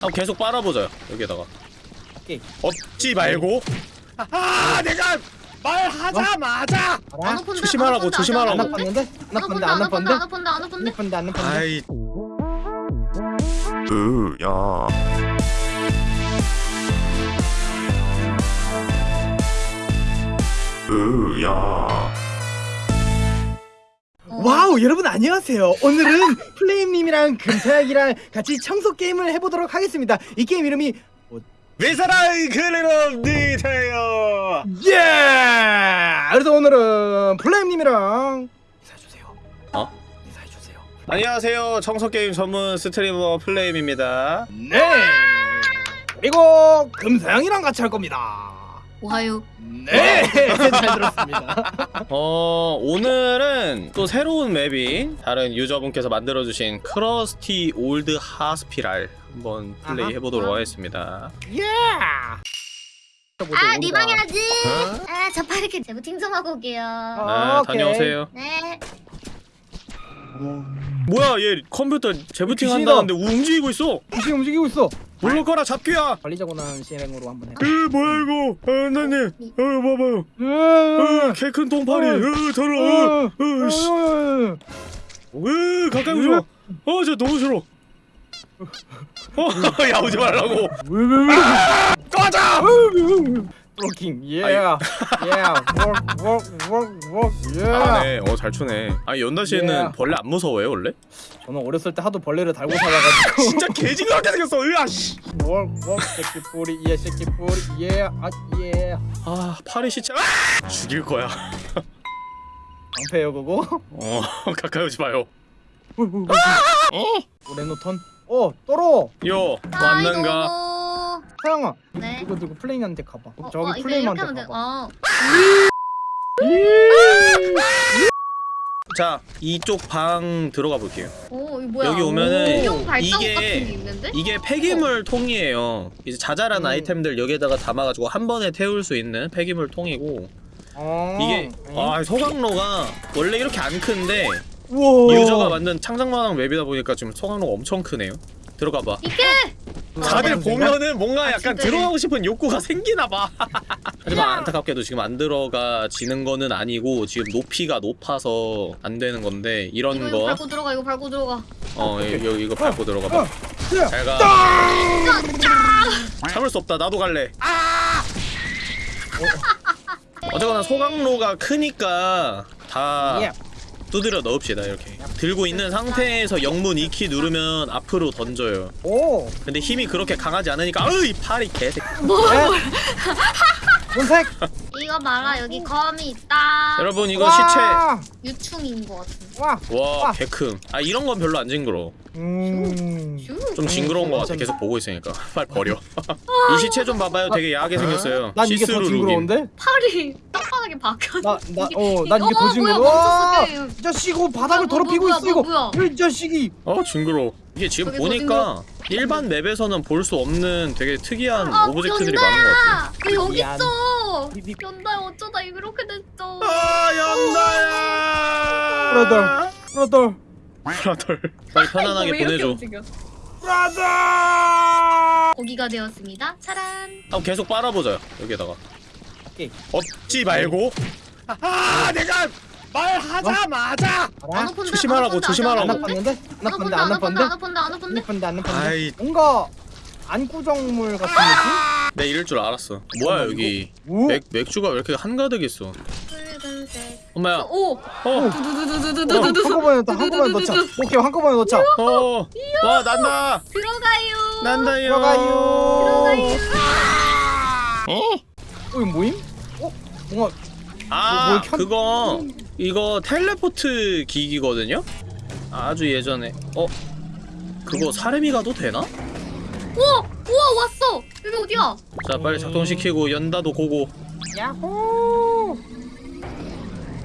한번 계속 빨아보자 여기에다가 오케이. 없지 말고 아 내가 말하자마자 안 아, 조심하라고, 안 조심하라고. 안 오픈데, 나빴는데? 안 안 나빴는데? 오픈데, 안 안 오픈데, 나빴는데? 안 오픈데, 안 안 오픈데? 나쁜데 안 나쁜데? 으야 으야 와우 여러분 안녕하세요. 오늘은 플레임님이랑 금사약이랑 같이 청소 게임을 해보도록 하겠습니다. 이 게임 이름이 Viscera Cleanup Detail 예! 그래서 오늘은 플레임님이랑 인사해주세요. 어? 인사해주세요. 안녕하세요. 청소 게임 전문 스트리머 플레임입니다. 네. 그리고 금사양이랑 같이 할 겁니다 おはよ. 네 잘 들었습니다. 어 오늘은 또 새로운 맵인 다른 유저분께서 만들어주신 Crusty Old Hospital 한번 플레이 아하. 해보도록 하겠습니다. 예! 아 리방해야지! 아저 파리게 재부팅 좀 하고 올게요. 아, 네. 다녀오세요. 네. 뭐야 얘 컴퓨터 재부팅 귀신이다. 한다는데 움직이고 있어. 움직이고 있어 물러가라 잡귀야. 관리자고난 실행으로 한번 해그 뭐야 이거? 아 나님. 어. 봐봐요 어, 개큰 똥파리. 어. 더러워 어, 씨. 으 가까이 오지 마. 어, 저 너무 싫어. 어, 야 오지 말라고. 꺼져. 브로킹 예. 예. 워크 워크 워크 워크 예. 아네, 어잘 추네. 아 연다 씨는 Yeah. 벌레 안 무서워요 원래? 저는 어렸을 때 하도 벌레를 달고 살아가지고 진짜 개징그럽게 생겼어. 으아 씨. 워크 워크 새끼 뿌리 예 새끼 뿌리 예아예 아 파리 시체. 아! 죽일 거야. 방패요 그거 어 가까이 오지 마요. 레노턴 어 떨어 요 왔는가? 사양아 네 이거 들고 플레이한테 가봐 어, 저기 어, 플레이한테. 가봐 어. 자 이쪽 방 들어가 볼게요. 오 여기 오면은 이게-? 이게 폐기물 통이에요. 이제 자잘한 음. 아이템들 여기에다가 담아가지고 한 번에 태울 수 있는 폐기물 통이고 어. 이게 아 소각로가 원래 이렇게 안 큰데 우와 유저가 만든 창작만한 웹이다 보니까 지금 소각로가 엄청 크네요. 들어가 봐. 이게 다들 아, 보면은 뭔가 아, 약간. 들어가고 싶은 욕구가 생기나 봐. 하지만 안타깝게도 지금 안 들어가지는 거는 아니고 지금 높이가 높아서 안 되는 건데 이거 이런 이거 거 밟고 들어가 이거 밟고 들어가 어, 이거 이거 밟고 들어가 봐. 어, 야. 잘 가. 참을 수 없다. 나도 갈래. 아! 어쨌거나 소각로가 크니까 다 예. 두드려 넣읍시다 이렇게. 들고 있는 상태에서 영문 2키 누르면 앞으로 던져요. 오! 근데 힘이 그렇게 강하지 않으니까 으이 팔이 개새끼 본색? 이거 봐라 여기 검이 있다. 여러분 이거 와. 유충인 것 같은데. 와! 시체 와! 개큼 아 이런 건 별로 안 징그러 음. 슈좀 징그러운 거 같아 계속 보고 있으니까. 빨리 버려. 이 시체 좀 봐봐요. 되게 야하게 생겼어요. 난 이게 더 시스루 징그러운데? 팔이 떡하게 박혀 나, 나, 어, 이게- 난 이게 더 징그러워. 뭐야, 와, 멈췄어, 게임. 이 자식 이거 바닥을 뭐야, 더럽히고 뭐야, 있어, 이거. 뭐야, 이 자식이. 어 징그러 이게 지금 보니까 일반 맵에서는 볼 수 없는 되게 특이한 아, 오브젝트들이 많은 것 같아. 왜 여기 미안. 있어? 연다 어쩌다 이렇게 됐어. 아 연다야! brother, brother, 브라덜 빨리 편안하게 보내줘? 브라더. 고기가 되었습니다. 차란. 아 계속 빨아보자 여기다가 오케이. 없지 말고. 아, 내가 말하자마자. 어? 조심하라고, 어? 조심하라고. 안 아팠는데? 안 아팠는데? 안 아팠는데? 안 아팠는데? 안 아팠는데? 뭔가 안구정물 같은 아! 느낌? 내 이럴 줄 알았어. 뭐야 여기? 맥 맥주가 왜 이렇게 한가득 있어? 엄마야. 오. 어. 오. 어, 한꺼번에 넣자. 한꺼번에 넣자. 오케이 한꺼번에 넣자. 어. 와 난다. 들어가요. 난다요. 들어가요. 들어가요. 어? 어 이거 뭐임? 어? 뭔가 아뭘 켠- 그거 이거 텔레포트 기기거든요? 아주 예전에. 어? 그거 사람이 가도 되나? 우와 우와 왔어! 여기 어디야? 자 빨리 작동시키고 연다도 고고. 야호.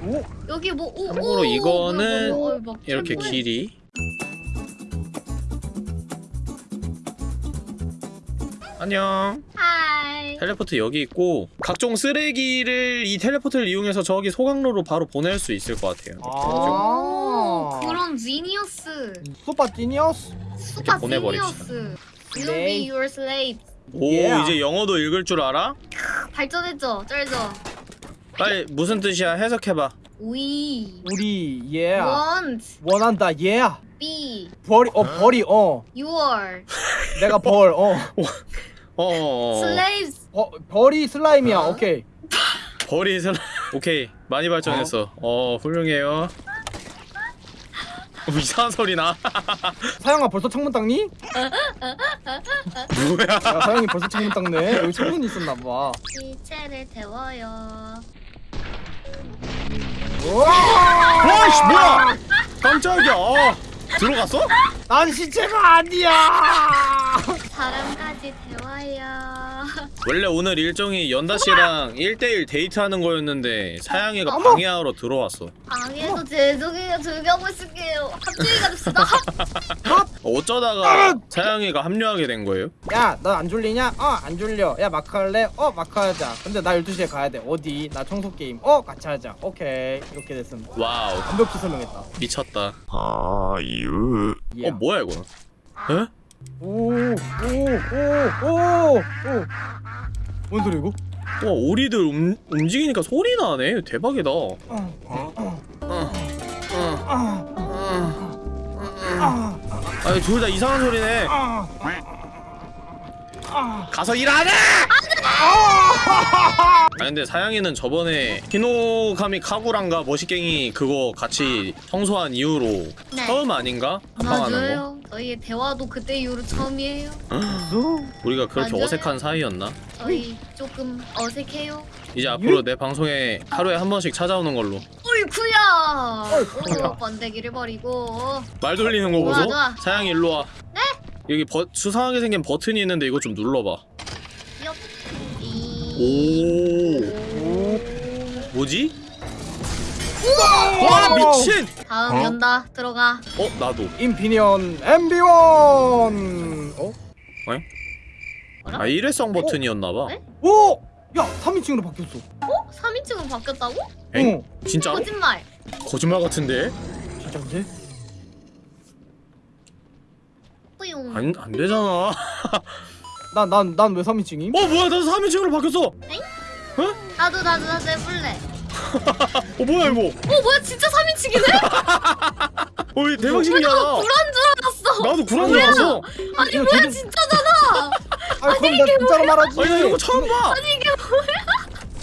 오, 여기 뭐 오, 참고로 오, 이거는 뭐야, 뭐야, 막 이렇게 뭐야. 길이. 안녕. Hi teleport 여기 있고 각종 쓰레기를 이 teleport를 이용해서 저기 소각로로 바로 보낼 수 있을 것 같아요 오 아. 그런 genius super genius. 보내버립시다. genius You will be your slave. 오 Yeah. 이제 영어도 읽을 줄 알아? 발전했죠, 쩔죠. 빨리 무슨 뜻이야 해석해봐 We 우리 예 want 원한다 예 be 벌이 어 벌이 어 your 내가 벌어 어어어 slaves. 어, 벌이 슬라임이야. 어? 오케이. 벌이 슬 오케이. 많이 발전했어. 어? 훌륭해요. 어, 이상한 소리 나. 사양아 벌써 창문 닦니? 뭐야? 야 사양이 벌써 창문 닦네. 여기 창문이 있었나봐. 시체를 태워요. 와씨 뭐야? 깜짝이야. 어, 들어갔어? 난 시체가 아니야. 태워요. 원래 오늘 일정이 연다 씨랑 1대1 데이트하는 거였는데 사양이가 어머! 방해하러 들어왔어 방해도 죄송해요. 즐겨고 있을게요. 합주해 갑시다. 어쩌다가 사양이가 합류하게 된 거예요? 야 너 안 졸리냐? 어 안 졸려 야 마크 할래? 어 마크 하자 근데 나 12시에 가야 돼 어디? 나 청소 게임 어 같이 하자 오케이 이렇게 됐음 wow 완벽히 설명했다 미쳤다 아유 예. 어 뭐야 이거는? 에? 오 오 오 오 오 뭔 소리 이거? 와 오리들 움, 움직이니까 소리 나네 대박이다 아, 아니 둘다 이상한 소리네. 가서 일하네! 아 근데 사양이는 저번에 히노카미 카구랑가 머시갱이 그거 같이 청소한 이후로 네. 처음 아닌가? 합방하는 거? 저희의 대화도 그때 이후로 처음이에요. 우리가 그렇게 맞아요. 어색한 사이였나? 저희 조금 어색해요. 이제 앞으로 내 방송에 하루에 한 번씩 찾아오는 걸로 어이쿠야. 어이쿠야. 오, 번데기를 버리고. 말 돌리는 거 보소? 좋아. 사양이 일로 와 네? 여기 버, 수상하게 생긴 버튼이 있는데 이거 좀 눌러봐 엽. 이. 오 뭐지? 와 미친! 다음 어? 연다 들어가. 어 나도 인피니언 엠비원 어? 아 일회성 버튼이었나봐 네? 오! 야 3인칭으로 바뀌었어 어? 3인칭으로 바뀌었다고? 엥? 어 진짜로? 거짓말. 거짓말 같은데? 진짜인데? 뿌용. 안, 안 되잖아 난 난 난 왜 3인칭임? 어 뭐야 나도 3인칭으로 바뀌었어 나도 나도 나도 해볼래. 어 뭐야 이거 어 뭐야 진짜 3인칭이네? 어 이거 대박 신기하다 불안 줄 알았어. 나도 구란 줄 알았어 아니 이거 뭐야 저도- 진짜잖아. 아 그럼 나 진짜로 말하지 아니 나 이런 거 처음 봐 아니 이게 뭐야?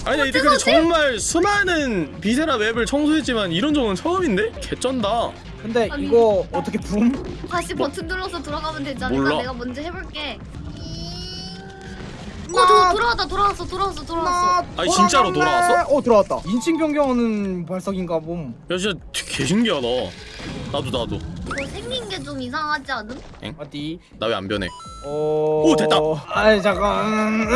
아니 나 이때 근데 정말 수많은 비세라 웹을 청소했지만 이런 적은 처음인데? 개쩐다 근데 아니. 이거 어떻게 붐? 다시 버튼 눌러서 들어가면 되지 않을까? 몰라. 내가 먼저 해볼게. 어, 저 돌아왔다, 돌아왔어, 돌아왔어, 돌아왔어. 아니, 진짜로 돌아왔어? 어 들어왔다 인칭 변경하는 발석인가 봄야 진짜 개 신기하다 나도 나도 이거 생긴 게 좀 이상하지 않음? 어디? 나 왜 안 변해 어... 오, 됐다. 아이 잠깐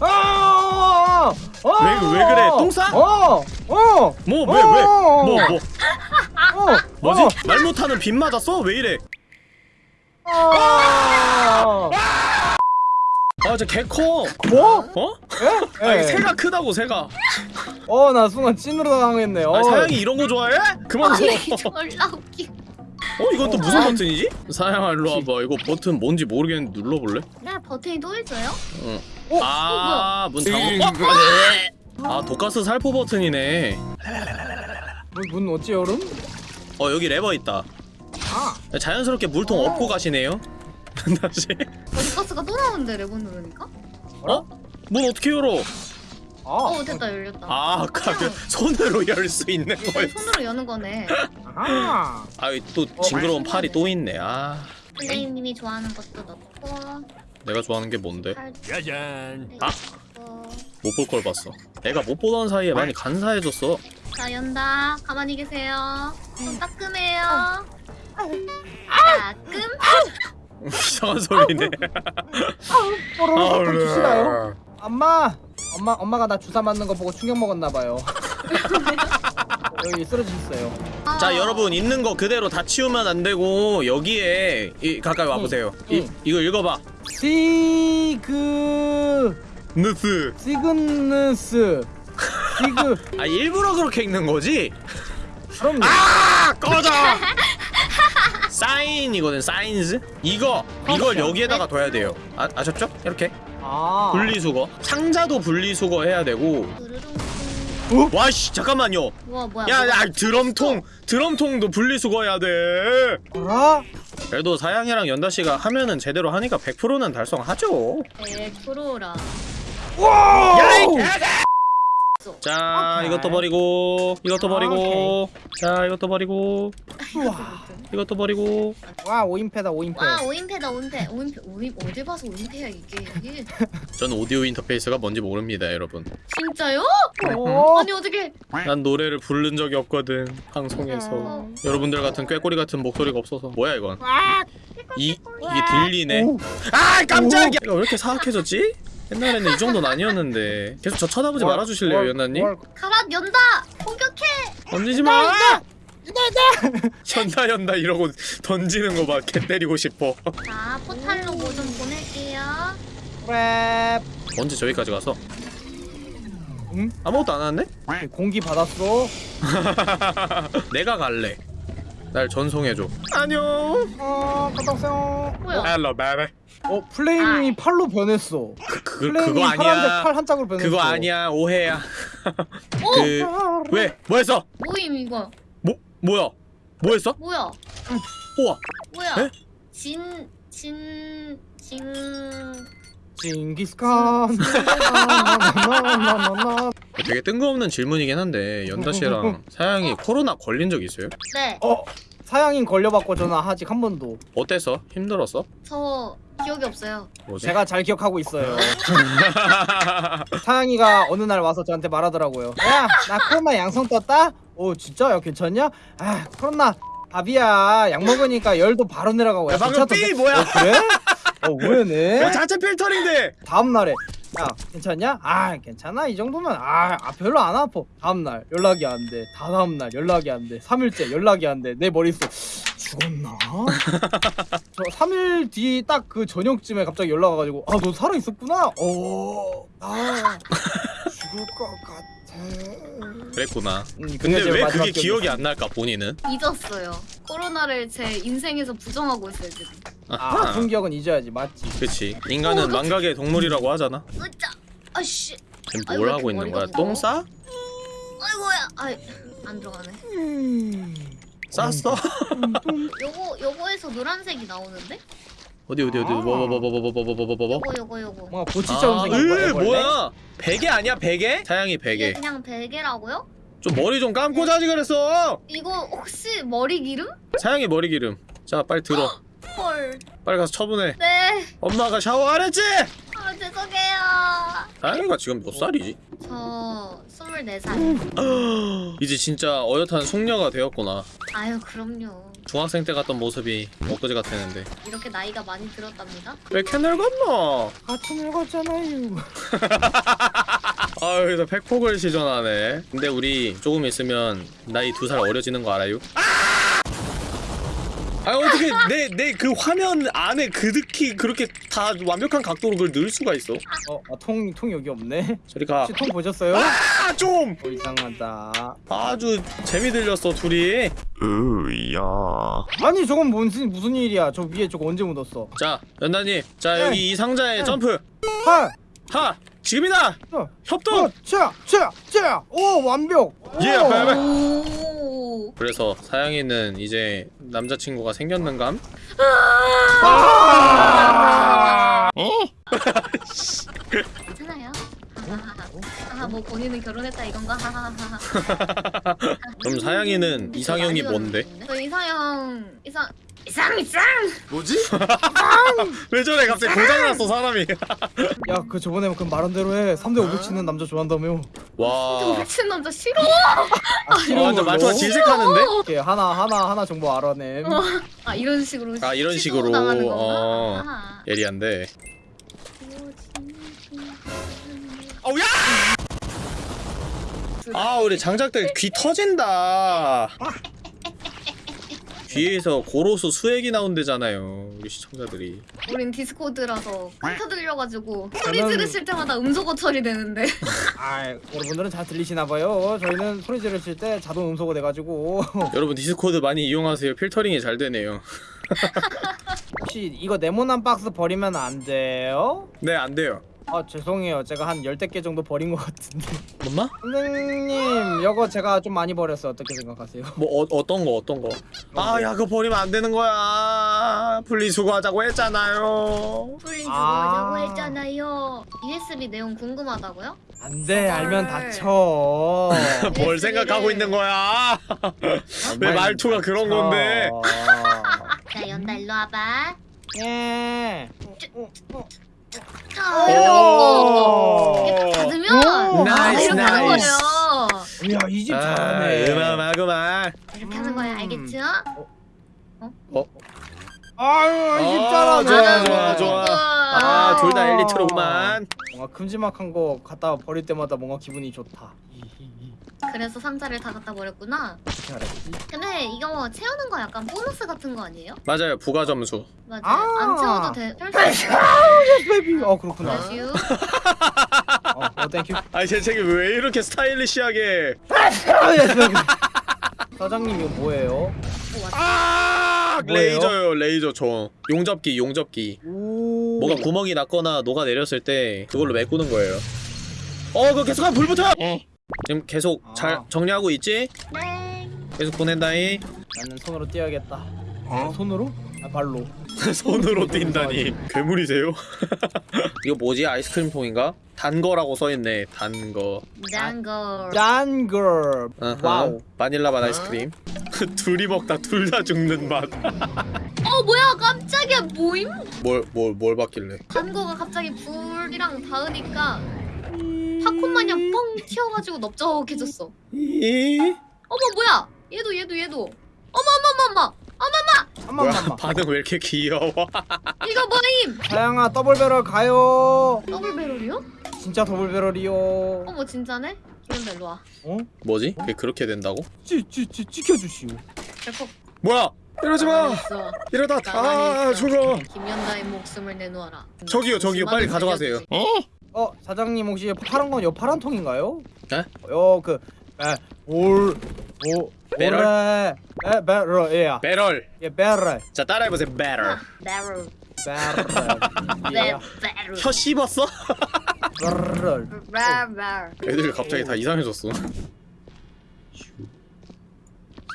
아! 왜- 왜 그래? 똥 싸? 어! 어! 뭐 왜 왜? 뭐 뭐 어! 뭐지? 말 못하는 빗 맞았어? 왜 이래? 어! 아 진짜 개커 뭐? 어? 예? 아니 예. 새가 크다고 새가 어, 나 순간 찐으로 당했네. 어. 아니 사양이 이런 거 좋아해? 그만 둬 아니, 졸라 웃기. 어 이건 또 무슨 버튼이지? 사양아 일로 와봐 이거 버튼 뭔지 모르겠는데 눌러볼래? 네, 버튼이 또 있어요? 응 어? 아문 잠궈 어? 아 독가스 살포 버튼이네 문, 문 어찌 열음? 어 여기 레버 있다 아, 자연스럽게 물통 엎고 가시네요 다시 버디가스가 또 나오는데 레버 누르니까? 어? 문 어떻게 열어? 아, 어, 됐다, 열렸다. 아 아까 그 손으로 열 수 있는 네, 거였어 손으로 여는 거네. 아, 아이 또 징그러운 팔이 또 있네 아 플레임님이 좋아하는 것도 넣고. 내가 좋아하는 게 뭔데? 팔- 짜잔 아? 넣고. 못볼 걸 봤어 내가 못 보던 사이에 많이 간사해졌어 자, 연다. 가만히 계세요. 손 따끔해요. 따끔. 이상한 소리네 뽀로로 좀 주시나요? 엄마, 엄마, 엄마가 나 주사 맞는 거 보고 충격 먹었나 봐요. 여기 쓰러지셨어요. 자 여러분 있는 거 그대로 다 치우면 안 되고 여기에 이, 가까이 와보세요 이, 응. 이거 읽어봐 시그 느스 시그너스 시그 아 일부러 그렇게 읽는 거지? 그럼 아 꺼져! 사인이거든 사인즈? 이거 이걸 여기에다가 둬야 돼요. 아, 아셨죠? 이렇게. 아. 분리수거. 상자도 분리수거 해야 되고. 으르릉. 와씨 잠깐만요. 우와 뭐야? 야, 뭐가 야 드럼통. 드럼통도 분리수거 해야 돼. 알아? 그래도 사양이랑 연다씨가 하면은 제대로 하니까 100%는 달성하죠. 100%라. 야이 자 오케이. 이것도 버리고 이것도 버리고. 자 이것도 버리고. 우와. 이것도 버리고. 와 5인패다 5인패. 와 오인패다 오인패. 오인패 오인 어디 봐서 오인패야 이게. 이게 저는 오디오 인터페이스가 뭔지 모릅니다 여러분. 진짜요? 어? 아니 어떻게? 난 노래를 부른 적이 없거든 방송에서. 어. 여러분들 같은 꾀꼬리 같은 목소리가 없어서. 뭐야 이건? 와. 이 이게 들리네. 오. 아 깜짝이야! 내가 왜 이렇게 사악해졌지? 옛날에는 이 정도는 아니었는데 계속 저 쳐다보지 뭘, 말아주실래요 뭘, 연나님? 뭘. 가라 연다 공격해. 던지지 마! 연다 연다 이러고 던지는 거봐개 때리고 싶어 자 포탈로 뭐 좀 보낼게요. 랩 언제 저기까지 가서? 응? 아무것도 안 하는데? 공기 받았어 내가 갈래 날 전송해줘 안녕 어 갔다 오세요 뭐야? Hello baby 어 플레임이 팔로 변했어 그, 그, 플레임이 아니야 팔 한 짝으로 변했어 그거 아니야 오해야 오그 왜? 뭐 했어? 뭐임 이거 뭐? 뭐야? 뭐 했어? 뭐야? 우와 뭐야? 에? 진 진 진 징기스칸. 되게 뜬금없는 질문이긴 한데 연다 씨랑 사양이 코로나 걸린 적 있어요? 네. 어 사양인 걸려봤고 저는 아직 한 번도 어땠어? 힘들었어? 저 기억이 없어요. 뭐지? 제가 잘 기억하고 있어요 사양이가 어느 날 와서 저한테 말하더라고요 야나 코로나 양성 떴다? 오 진짜야 괜찮냐? 아 코로나 밥이야 약 먹으니까 열도 바로 내려가고 야, 방금 괜찮던데? 삐 뭐야? 어, 그래? 어 왜네? 어, 자체 필터링돼 다음 날에 야 괜찮냐? 아 괜찮아 이 정도면 아, 아 별로 안 아파 다음날 연락이 안돼 다 다음날 연락이 안돼 3일째 연락이 안돼 내 머릿속 죽었나? 저 3일 뒤 딱 그 저녁쯤에 갑자기 연락 와가지고 아 너 살아있었구나? 어아 죽을 것 같아 그랬구나 음, 근데 제왜 그게 기억이. 안 날까 본인은? 잊었어요. 코로나를 제 인생에서 부정하고 있어요 지금. 아 아하. 아픈 기억은 잊어야지 맞지 그치 인간은 어, 너- 망각의 동물이라고 하잖아 으짜. 아씨. 뭘왜 하고 있는 거야? 똥 싸? 아이고야. 아이 안 들어가네. 쌌어? 요거 요거에서 노란색이 나오는데? 어디 어디 어디 아. 뭐뭐뭐뭐뭐뭐뭐뭐뭐 요거 요거 요거. 뭔가 보치처럼 아, 생긴 원래? 뭐야 베개 아니야 베개? 사양이 이게 베개 그냥 베개라고요? 좀 머리 좀 감고 자지 그랬어 이거 혹시 머리 기름? 사양이 머리 기름 자 빨리 들어 헐. 빨리 가서 처분해 네. 엄마가 샤워 안 했지? 아 죄송해요. 사양이가 지금 몇 살이지? 저 24살. 이제 진짜 어엿한 숙녀가 되었구나 아유 그럼요. 중학생 때 갔던 모습이 엊그제 같았는데 이렇게 나이가 많이 들었답니다. 왜 이렇게 늙었노? 같이 늙었잖아요 아유 그래서 팩폭을 시전하네 근데 우리 조금 있으면 나이 두 살 어려지는 거 알아요? 아 어떻게 내 내 그 화면 안에 그득히 그렇게 다 완벽한 각도로 그걸 넣을 수가 있어 어, 아, 통, 통 여기 없네. 저리 가 혹시 통 보셨어요? 아, 좀! 어, 이상하다. 아주 재미 들렸어 둘이 으야 아니, 저건 무슨, 무슨 일이야. 저 위에 저거 언제 묻었어? 자 연다님 자 네. 여기 이 상자에 네. 점프 하! 하 지금이다 어, 협동 어, 차! 차! 차! 오, 완벽! 예. 오. 그래서 사양이는 이제 남자친구가 생겼는감? 괜찮아요. 하하하. 뭐 본인은 결혼했다 이건가? 하하하. 그럼 사양이는 이상형이 뭔데? 저 이상형 이상 이상 이상. 뭐지? 왜 저래 갑자기 고장났어 사람이 야, 그 저번에 그 말한 대로 해. 3대 500 치는 남자 좋아한다며. 와 미친 남자 싫어. 아, 어, 완전 말투가? 질색하는데? 이렇게 하나, 하나, 하나 정보 알아냄. 아 이런 식으로. 아, 이런 식으로. 어. 아하. 예리한데 어우 야! 아 우리 장작들 귀 터진다 귀에서 고로수 수액이 나온대잖아요 우리 시청자들이 우린 Discord라서 큰 들려가지고 소리 저는- 지르실 때마다 음소거 처리되는데. 아, 여러분들은 잘 들리시나 봐요. 저희는 소리 지르실 때 자동 음소거 돼가지고. 여러분 Discord 많이 이용하세요 필터링이 잘 되네요 혹시 이거 네모난 박스 버리면 안 돼요? 네 안 돼요 아 죄송해요 제가 한 열댓 개 정도 버린 것 같은데 엄마? 선생님 이거 제가 좀 많이 버렸어요 어떻게 생각하세요? 뭐 어, 어떤 거 어떤 거? 아 야 그거 버리면 안 되는 거야 분리수거하자고 했잖아요 풀린 주고 아. 하자고 했잖아요. USB 내용 궁금하다고요? 안돼 알면 헐. 다쳐 뭘 생각하고 있는 거야 왜 말투가 그런 건데 자 연다 일로 와봐. 예. 자 이렇게 이렇게 딱 닫으면 오, 아, nice, 이렇게 하는 nice. 거예요. 야 이 집 아, 잘하네. 음악음악 이렇게 하는 거야 알겠죠? 아유 이 집 어, 잘하네. 좋아, 좋아, 좋아. 아, 아 둘 다 1리터로구만. 뭔가 큼지막한 거 갖다 버릴 때마다 뭔가 기분이 좋다 그래서 상자를 다 갖다 버렸구나. 어떻게 알았지? 근데 이거 채우는 거 약간 보너스 같은 거 아니에요? 맞아요 부가 점수 맞아요. 아. 안 채워도 돼. 펼수 있어. Baby 어 그렇구나 슈. 어, 어 thank you 아니 제 책이 왜 이렇게 stylish하게 사장님 이거 뭐예요? 아 뭐예요? 레이저요 레이저 저 용접기 용접기 오 뭐가 구멍이 났거나 녹아 내렸을 때 그걸로 메꾸는 거예요 어 그거 계속하면 불 붙어 지금 계속 아. 잘 정리하고 있지? 네. 계속 보낸다이. 나는 손으로 뛰어야겠다. 손으로? 아 발로. 손으로 뛴다니. 괴물이세요? 이거 뭐지? 아이스크림 통인가? 단 거라고 써있네. 단거. 짱걸. 짠걸 Wow. 바닐라 맛 아이스크림. 둘이 먹다 둘 다 죽는 맛. 어 뭐야? 깜짝이야. 뭐임? 뭘뭘뭘 받길래? 단 거가 갑자기 불이랑 닿으니까 팝콘 마냥 뻥 튀어가지고 넓적해졌어. 이 어머 뭐야? 얘도 얘도 얘도. 어머 어머 어머 어머. 뭐야 한번 반응 왜 이렇게 귀여워 이거 뭐임? 사양아 double barrel 가요 double barrel이요? 진짜 double barrel이요 어머 진짜네? 그럼 일로 와. 어? 뭐지? 그게 그렇게 된다고? 찌찌찌 찍혀주시오 델컥 뭐야 이러지 마. 이러다 다 죽어 김연다의 목숨을 내놓아라. 저기요 저기요 빨리 가져가세요 어 사장님 혹시 파란 건요 파란 통인가요? 네? 요그 올 오 배럴? 에 배럴 예야 배럴 예 배럴 자 따라해보세요 배럴 배럴. 배럴 배예 배럴. 혀 씹었어? 배럴 배럴. 애들 갑자기 다 이상해졌어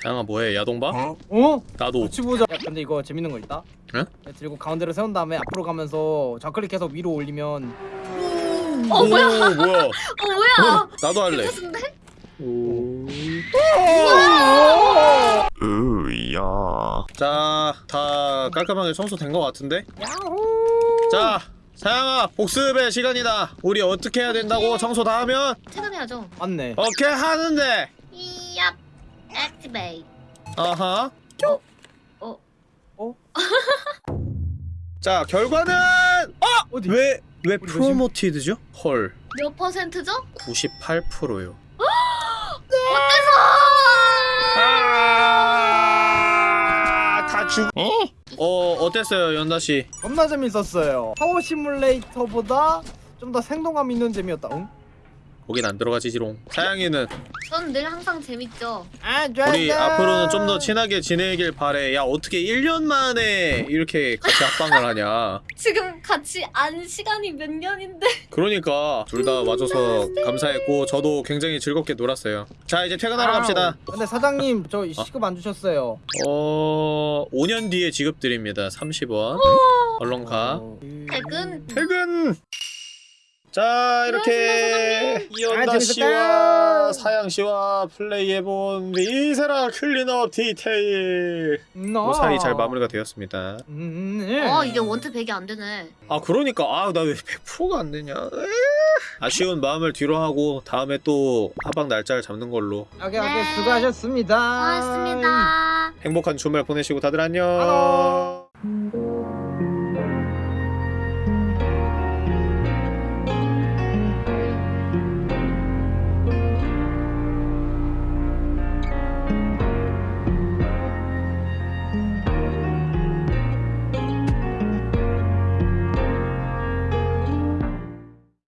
양아 뭐해 야동봐? 어? 나도 같이 보자 야 근데 이거 재밌는 거 있다 에? 야, 들고 가운데로 세운 다음에 앞으로 가면서 좌클릭해서 위로 올리면 어 뭐야? 오, 뭐야 어 뭐야? 나도 할래 괜찮은데? 으야. 자, 다 깔끔하게 청소된 것 같은데? 야호 자, 사양아, 복습의 시간이다. 우리 어떻게 해야 된다고 청소 다 하면? 퇴근해야죠. 맞네 오케이, 하는데! 이얍. activate. 아하. 어. 어? 자, 결과는! 어! 어디? 왜, 왜 promoted죠? 헐, 몇 퍼센트죠? 98%요. 어때서? 아, 다 죽... 어, 어땠어요, 연다 씨? 겁나 재밌었어요 파워 시뮬레이터보다 좀 더 생동감 있는 재미였다 응? 거긴 안 들어가지 지롱. 사양이는 전 늘 항상 재밌죠. 아 좋아 우리 앞으로는 좀 더 친하게 지내길 바래. 야, 어떻게 1년 만에 이렇게 같이 합방을 하냐. 지금 같이 안 시간이 몇 년인데. 그러니까 둘 다 와줘서 감사했고 저도 굉장히 즐겁게 놀았어요. 자 이제 퇴근하러 갑시다. 근데 사장님 저 시급 안 주셨어요 어 5년 뒤에 지급 드립니다. 30원. 얼른 가. 어, 퇴근. 퇴근. 자 이렇게 아, 이연다 재밌었다. 씨와 사양 씨와 플레이해본 Viscera Cleanup Detail 너. 무사히 잘 마무리가 되었습니다. 음, 네. 어 이제 one to 100이 안 되네. 아 그러니까 아 나 왜 100%가 안 되냐 에이. 아쉬운 마음을 뒤로 하고 다음에 또 합방 날짜를 잡는 걸로 오케이 오케이 네. 수고하셨습니다 고맙습니다. 행복한 주말 보내시고 다들 안녕 안녕.